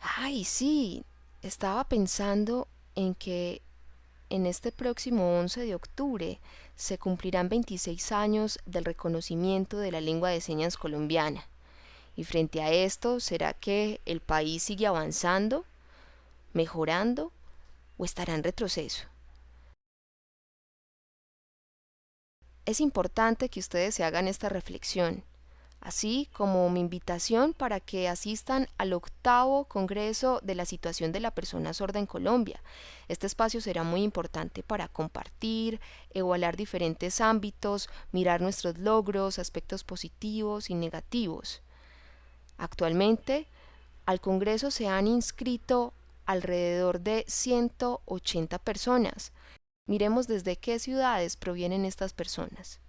Ay, sí, estaba pensando en que en este próximo 11 de octubre se cumplirán 26 años del reconocimiento de la lengua de señas colombiana. Y frente a esto, ¿será que el país sigue avanzando, mejorando o estará en retroceso? Es importante que ustedes se hagan esta reflexión así como mi invitación para que asistan al octavo Congreso de la Situación de la Persona Sorda en Colombia. Este espacio será muy importante para compartir, evaluar diferentes ámbitos, mirar nuestros logros, aspectos positivos y negativos. Actualmente, al Congreso se han inscrito alrededor de 180 personas. Miremos desde qué ciudades provienen estas personas.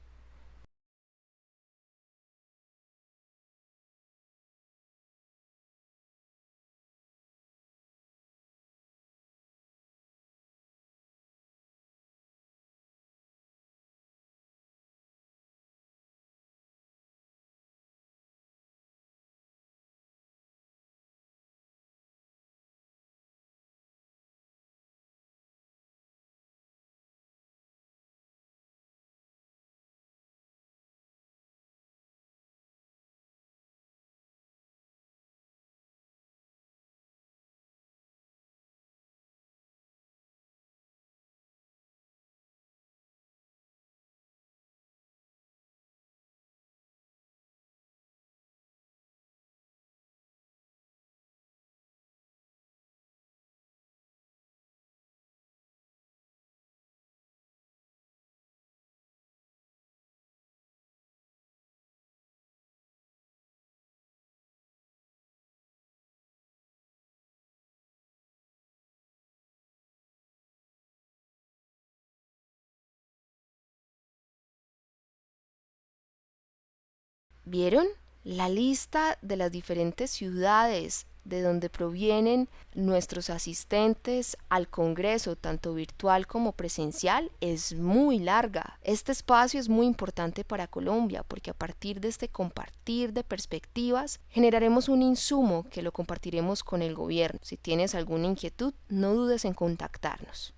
¿Vieron? La lista de las diferentes ciudades de donde provienen nuestros asistentes al Congreso, tanto virtual como presencial, es muy larga. Este espacio es muy importante para Colombia porque a partir de este compartir de perspectivas generaremos un insumo que lo compartiremos con el gobierno. Si tienes alguna inquietud, no dudes en contactarnos.